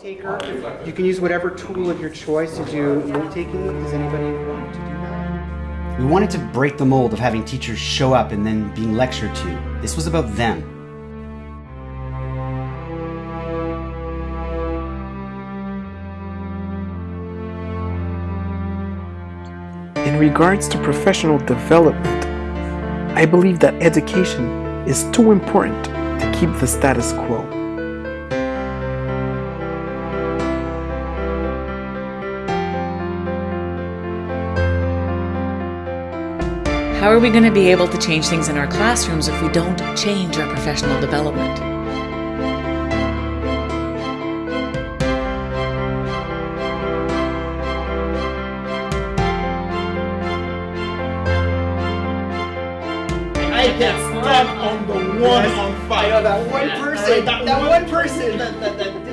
taker. You can use whatever tool of your choice to do note taking. Does anybody want to do that? We wanted to break the mold of having teachers show up and then being lectured to. This was about them. In regards to professional development, I believe that education is too important to keep the status quo. How are we going to be able to change things in our classrooms if we don't change our professional development? I can stand on the one on I fire. know that one person. That That one- one person. That, that, that